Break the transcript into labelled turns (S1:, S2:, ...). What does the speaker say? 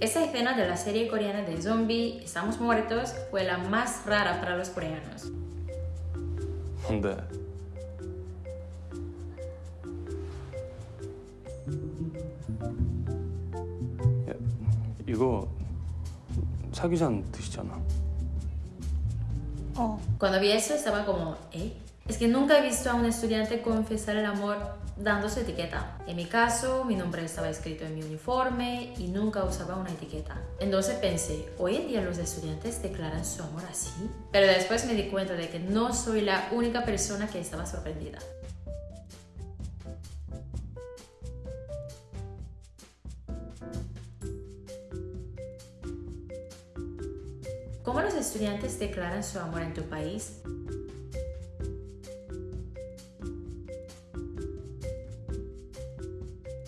S1: Esa escena de la serie coreana de zombie Estamos muertos fue la más rara para los coreanos.
S2: 근데 야, 이거 사기잔 드시잖아.
S3: 어.
S1: Cuando vi eso estaba como, ¿eh? Es que nunca he visto a un estudiante confesar el amor dando su etiqueta. En mi caso, mi nombre estaba escrito en mi uniforme y nunca usaba una etiqueta. Entonces pensé, ¿hoy en día los estudiantes declaran su amor así? Pero después me di cuenta de que no soy la única persona que estaba sorprendida. ¿Cómo los estudiantes declaran su amor en tu país?